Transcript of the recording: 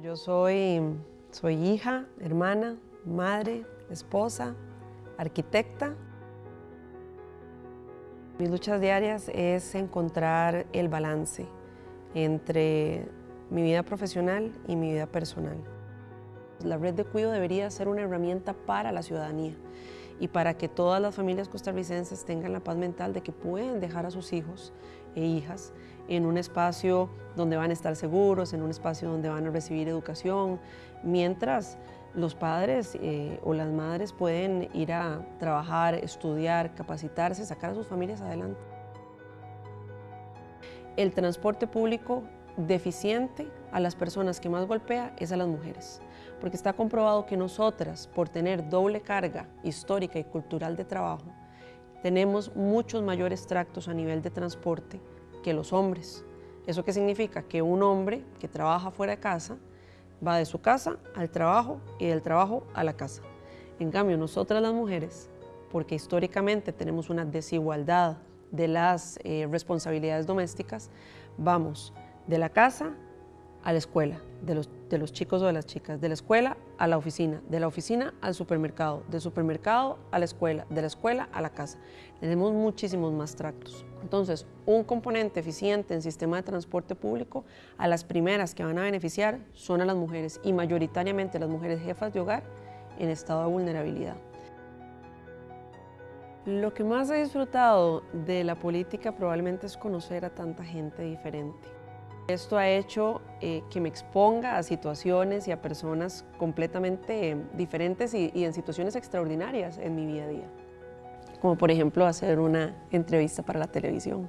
Yo soy, soy hija, hermana, madre, esposa, arquitecta. Mis luchas diarias es encontrar el balance entre mi vida profesional y mi vida personal. La red de cuido debería ser una herramienta para la ciudadanía y para que todas las familias costarricenses tengan la paz mental de que pueden dejar a sus hijos e hijas en un espacio donde van a estar seguros, en un espacio donde van a recibir educación, mientras los padres eh, o las madres pueden ir a trabajar, estudiar, capacitarse, sacar a sus familias adelante. El transporte público deficiente a las personas que más golpea es a las mujeres, porque está comprobado que nosotras, por tener doble carga histórica y cultural de trabajo, tenemos muchos mayores tractos a nivel de transporte que los hombres. ¿Eso qué significa? Que un hombre que trabaja fuera de casa va de su casa al trabajo y del trabajo a la casa. En cambio, nosotras las mujeres, porque históricamente tenemos una desigualdad de las eh, responsabilidades domésticas, vamos de la casa a la escuela, de los, de los chicos o de las chicas, de la escuela a la oficina, de la oficina al supermercado, del supermercado a la escuela, de la escuela a la casa. Tenemos muchísimos más tractos. Entonces, un componente eficiente en sistema de transporte público, a las primeras que van a beneficiar son a las mujeres y mayoritariamente las mujeres jefas de hogar en estado de vulnerabilidad. Lo que más he disfrutado de la política probablemente es conocer a tanta gente diferente. Esto ha hecho eh, que me exponga a situaciones y a personas completamente eh, diferentes y, y en situaciones extraordinarias en mi vida a día. Como por ejemplo hacer una entrevista para la televisión.